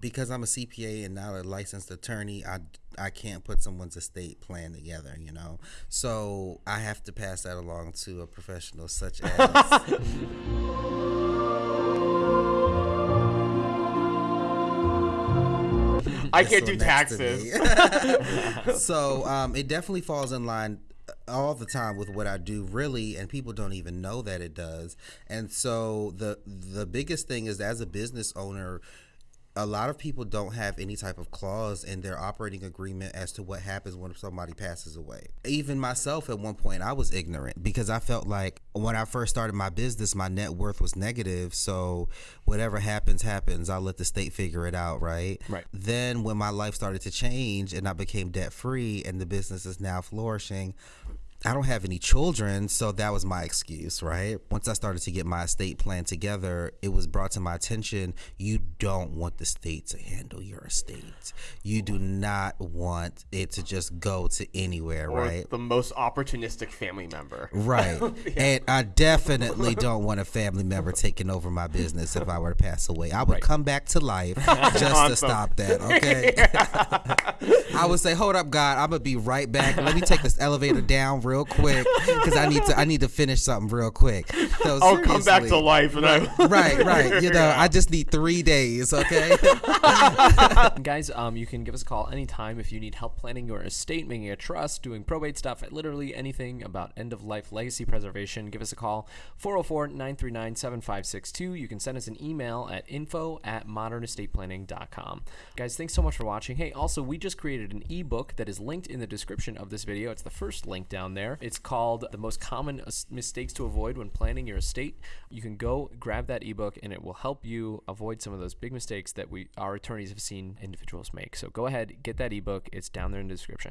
Because I'm a CPA and not a licensed attorney, I, I can't put someone's estate plan together, you know? So I have to pass that along to a professional such as. I can't do taxes. so um, it definitely falls in line all the time with what I do really and people don't even know that it does. And so the the biggest thing is as a business owner a lot of people don't have any type of clause in their operating agreement as to what happens when somebody passes away. Even myself, at one point, I was ignorant because I felt like when I first started my business, my net worth was negative. So whatever happens, happens. I'll let the state figure it out, right? Right. Then when my life started to change and I became debt free and the business is now flourishing, I don't have any children, so that was my excuse, right? Once I started to get my estate plan together, it was brought to my attention you don't want the state to handle your estate. You do not want it to just go to anywhere, or right? the most opportunistic family member. Right. And I definitely don't want a family member taking over my business if I were to pass away. I would Right. come back to life just to stop that, okay? I would say, "Hold up, God, I'm going to be right back. Let me take this elevator down real quick cuz I need to I need to finish something real quick." So I'll come back to life and I Right, right. You know, I just need 3 days, okay? Guys, um, you can give us a call anytime if you need help planning your estate, making a trust, doing probate stuff, literally anything about end of life legacy preservation. Give us a call 404 939 7562. You can send us an email at info at modernestateplanning.com. Guys, thanks so much for watching. Hey, also, we just created an ebook that is linked in the description of this video. It's the first link down there. It's called The Most Common Mistakes to Avoid When Planning Your Estate. You can go grab that ebook and it will help you avoid some of those big mistakes that we our attorneys have seen individuals make. So go ahead, get that ebook. It's down there in the description.